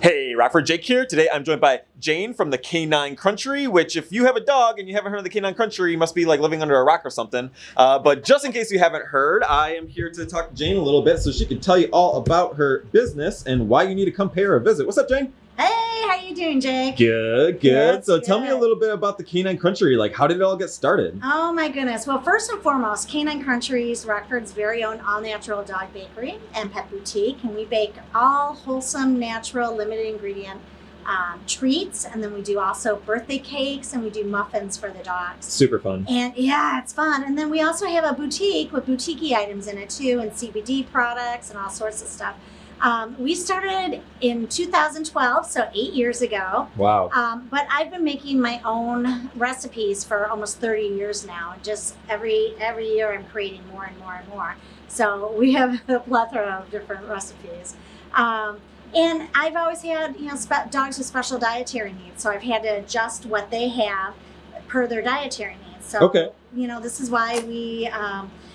Hey, Rockford Jake here. Today I'm joined by Jane from the Canine Country, which if you have a dog and you haven't heard of the Canine Country, you must be like living under a rock or something. Uh, but just in case you haven't heard, I am here to talk to Jane a little bit so she can tell you all about her business and why you need to come pay her a visit. What's up, Jane? Hey, how are you doing, Jake? Good, good. That's so tell me a little bit about the Canine Country. Like, how did it all get started? Oh my goodness. Well, first and foremost, Canine Country's Rockford's very own all natural dog bakery and pet boutique. And we bake all wholesome, natural, limited ingredient um, treats. And then we do also birthday cakes and we do muffins for the dogs. Super fun. And yeah, it's fun. And then we also have a boutique with boutique items in it too, and CBD products and all sorts of stuff. Um, we started in 2012, so eight years ago. Wow. Um, but I've been making my own recipes for almost 30 years now. Just every every year, I'm creating more and more and more. So we have a plethora of different recipes. Um, and I've always had you know spe- dogs with special dietary needs, so I've had to adjust what they have per their dietary needs. So Okay. you know this is why we.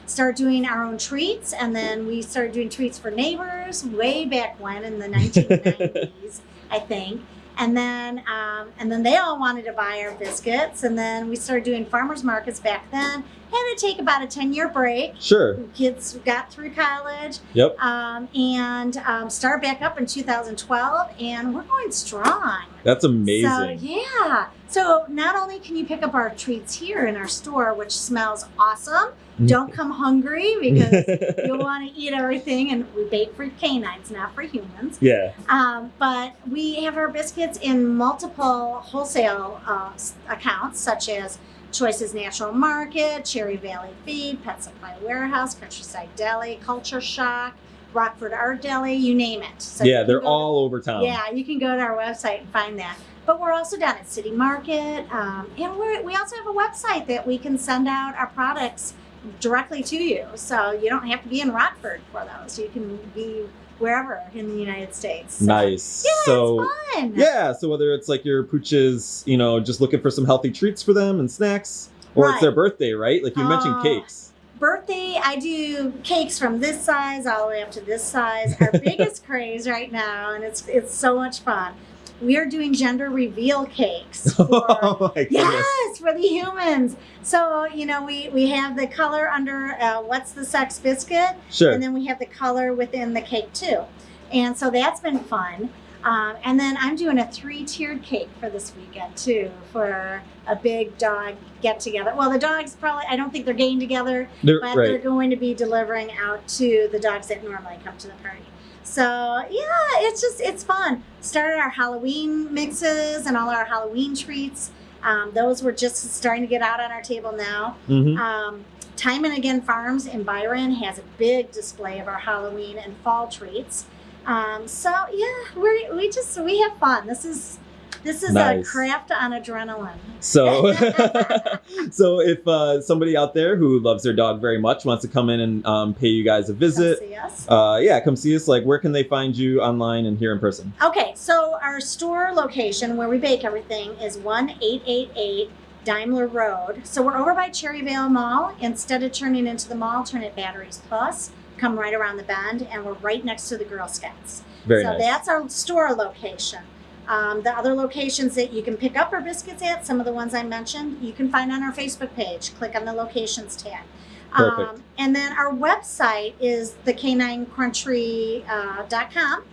Started doing our own treats and then we started doing treats for neighbors way back when in the 1990s i think. And then um, and then they all wanted to buy our biscuits and then we started doing farmers markets back then. Had to take about a 10 year break. Sure. kids got through college. Yep. um, and um, started back up in 2012 and we're going strong That's amazing. so yeah. So not only can you pick up our treats here in our store, which smells awesome. Mm. Don't come hungry because you'll want to eat everything, and we bake for canines, not for humans. yeah. Um, but we have our biscuits in multiple wholesale uh, accounts, such as Choices Natural Market, Cherry Valley Feed, Pet Supply Warehouse, Countryside Deli, Culture Shock, Rockford Art Deli, you name it. So yeah, they're go to- all over town. yeah, you can go to our website and find that. But we're also down at City Market, um, and we're, we also have a website that we can send out our products directly to you. So you don't have to be in Rockford for those. You can be wherever in the United States. So, Nice. Yeah, so it's fun. Yeah, so whether it's like your pooches, you know, just looking for some healthy treats for them and snacks, or it's their birthday, right? Like you mentioned Oh. cakes. Birthday, I do cakes from this size all the way up to this size. Our biggest craze right now, and it's it's so much fun. We are doing gender reveal cakes. For, oh my goodness. Yes, for the humans. So you know, we we have the color under uh, what's the sex biscuit, Sure. and then we have the color within the cake too, and so that's been fun. Um, and then I'm doing a three-tiered cake for this weekend too, for a big dog get together. Well, the dogs probably I don't think they're getting together, They're- but they're going to be delivering out to the dogs that normally come to the party. So yeah, it's just it's fun. Started our Halloween mixes and all our Halloween treats. Um, those were just starting to get out on our table now. Mhm. Um, Time and Again Farms in Byron has a big display of our Halloween and fall treats. Um, so yeah, we we just we have fun. This is this is Nice. a craft on adrenaline. So, so if uh, somebody out there who loves their dog very much wants to come in and um, pay you guys a visit, Come see us. uh, yeah, come see us. Like, where can they find you online and here in person? Okay, so our store location where we bake everything is 1888 Daimler Road. So we're over by Cherryvale Mall. Instead of turning into the mall, turn at Batteries Plus. Come right around the bend, and we're right next to the Girl Scouts. Very so nice. that's our store location. Um, the other locations that you can pick up our biscuits at, some of the ones I mentioned, you can find on our Facebook page. Click on the locations tab. Um, and then our website is thecaninecountry.com.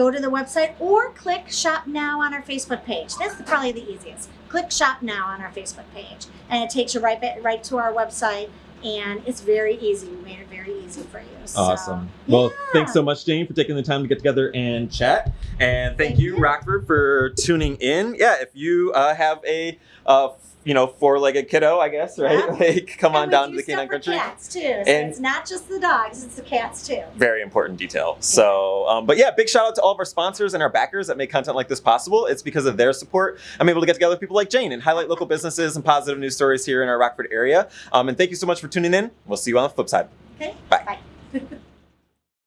Go to the website or click shop now on our Facebook page. That's probably the easiest. Click shop now on our Facebook page, and it takes you right back, right to our website. And it's very easy. We made it very easy for you. So, Awesome. Well, yeah. thanks so much, Jane, for taking the time to get together and chat. And thank, Thank you, you. Rockford, for tuning in. Yeah, if you uh, have a uh, you know four-legged kiddo, I guess, right? Yeah. Like, come on down to the Canine Country. Cats too. So And- it's not just the dogs; it's the cats too. Very important detail. So, um, but yeah, big shout out to all of our sponsors and our backers that make content like this possible. It's because of their support I'm able to get together with people like Jane and highlight local businesses and positive news stories here in our Rockford area. Um, and thank you so much for tuning in. We'll see you on the flip side. Okay. Bye. Bye.